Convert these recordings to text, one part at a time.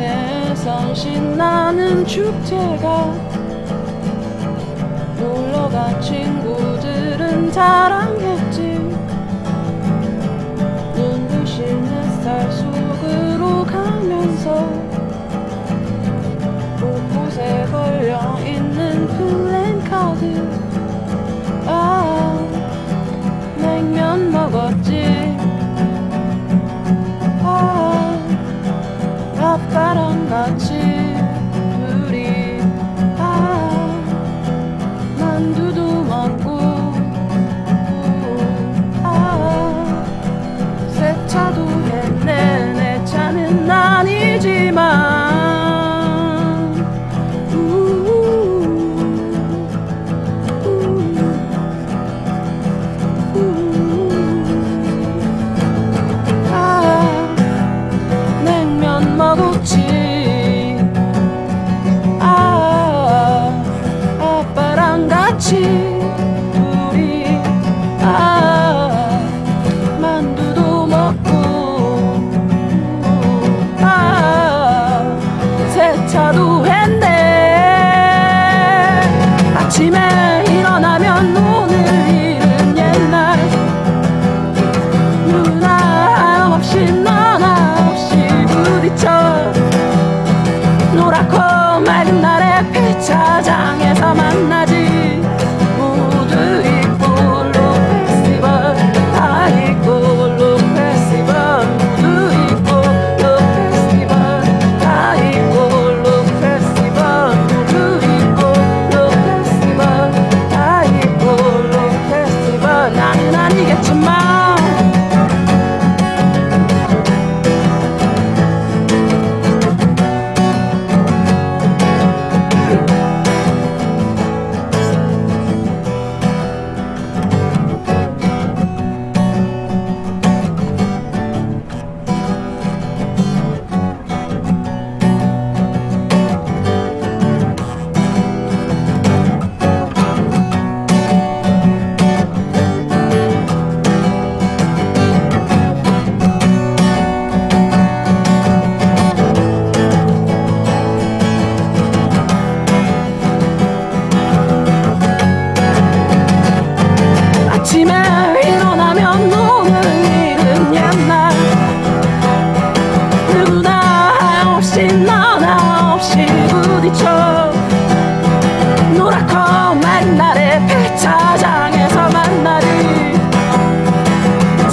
옆 동네에선 신나는 축제가 놀러간 친구들은 자랑했지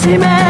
Maxime